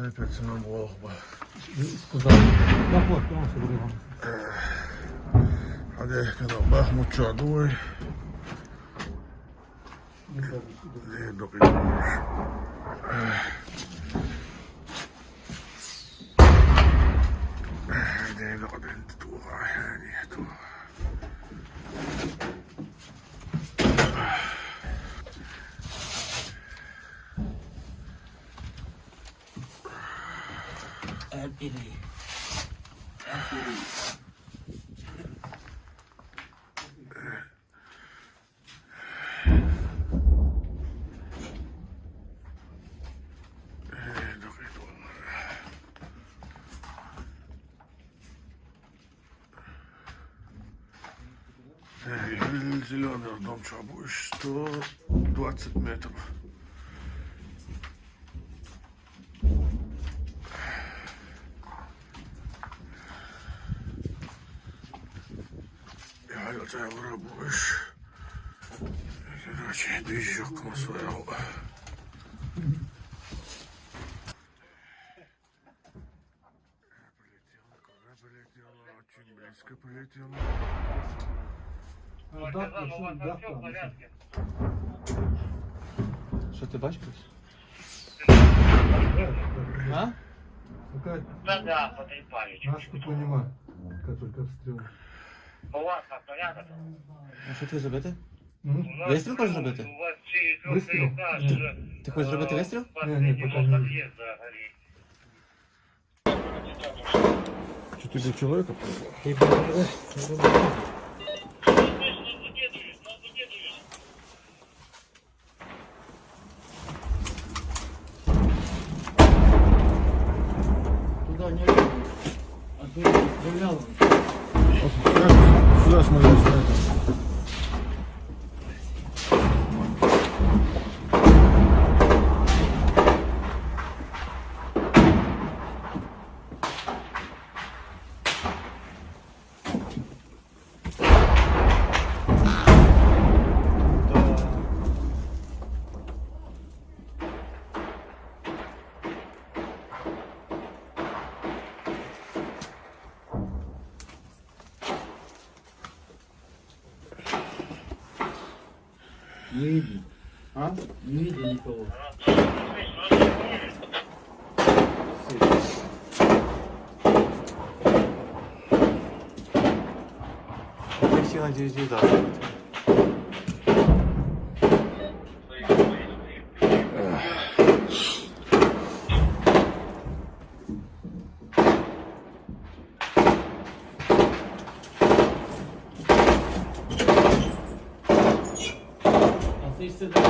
perfeccionando o arroba. Scusate, la porta, non si Cadê? Cadê o barro? Moteador. Lindo, lindo. Det dokuyor. Зеленый дом Чабуй, 120 метров. Рабуш. Короче, движок своего. Полетела, куда полетела, очень близко полетела. Що ти бачиш? А? Какая Да, да, потрепали. наш ты понимаешь, как только обстрел. У вас как порядок? А що ти хочеш зробити? М? У нас- Вистріл хочеш зробити? У вас через Вистріл? этаж Ні. уже, Ти хочеш зробити э, вистріл? Ні, ні, поки последнего ні. подъезда горит. Четыре человека Ти буде. Туда не лезь. А ты стрелял. Сюда смотри. Не видно. А? Не видно никого. Я всі надіюсь, удар. А ты сюда.